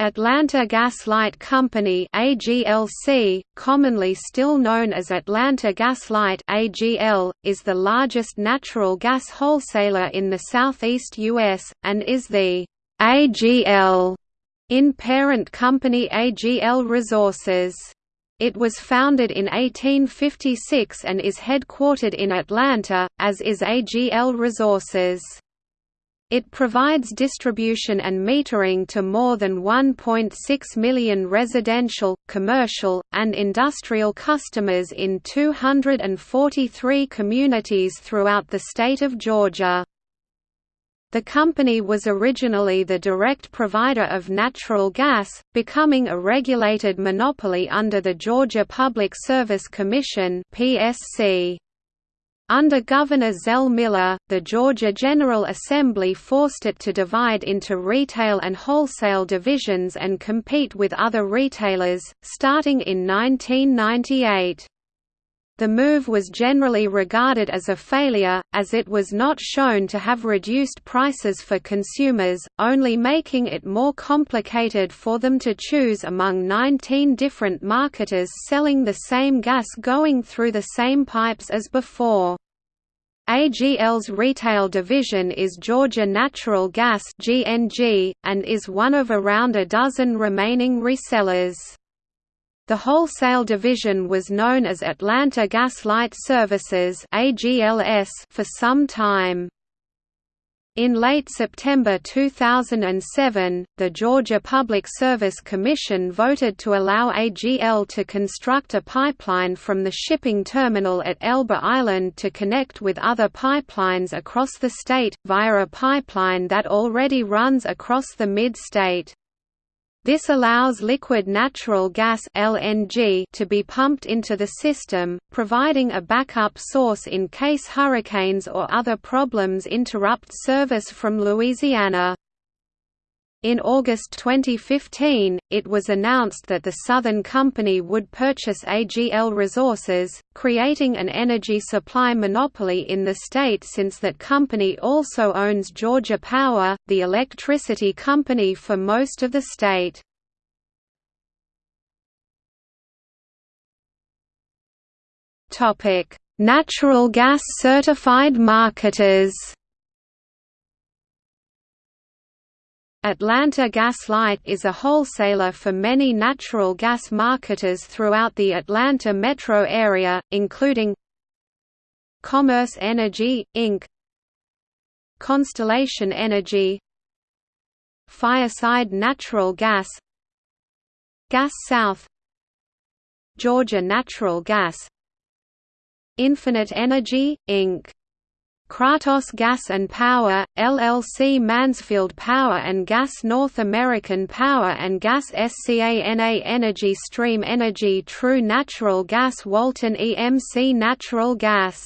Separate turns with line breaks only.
Atlanta Gas Light Company AGLC, commonly still known as Atlanta Gas Light AGL, is the largest natural gas wholesaler in the southeast U.S., and is the AGL in parent company AGL Resources. It was founded in 1856 and is headquartered in Atlanta, as is AGL Resources. It provides distribution and metering to more than 1.6 million residential, commercial, and industrial customers in 243 communities throughout the state of Georgia. The company was originally the direct provider of natural gas, becoming a regulated monopoly under the Georgia Public Service Commission (PSC). Under Governor Zell Miller, the Georgia General Assembly forced it to divide into retail and wholesale divisions and compete with other retailers, starting in 1998. The move was generally regarded as a failure, as it was not shown to have reduced prices for consumers, only making it more complicated for them to choose among 19 different marketers selling the same gas going through the same pipes as before. AGL's retail division is Georgia Natural Gas (GNG) and is one of around a dozen remaining resellers. The wholesale division was known as Atlanta Gas Light Services for some time. In late September 2007, the Georgia Public Service Commission voted to allow AGL to construct a pipeline from the shipping terminal at Elba Island to connect with other pipelines across the state, via a pipeline that already runs across the mid-state. This allows liquid natural gas (LNG) to be pumped into the system, providing a backup source in case hurricanes or other problems interrupt service from Louisiana. In August 2015, it was announced that the Southern Company would purchase AGL Resources, creating an energy supply monopoly in the state since that company also owns Georgia Power, the electricity company for most of the state. Natural gas certified marketers Atlanta Gas Light is a wholesaler for many natural gas marketers throughout the Atlanta metro area, including Commerce Energy, Inc. Constellation Energy Fireside Natural Gas Gas South Georgia Natural Gas Infinite Energy, Inc. Kratos Gas and Power, LLC Mansfield Power and Gas North American Power and Gas SCANA Energy Stream Energy True Natural Gas Walton EMC Natural Gas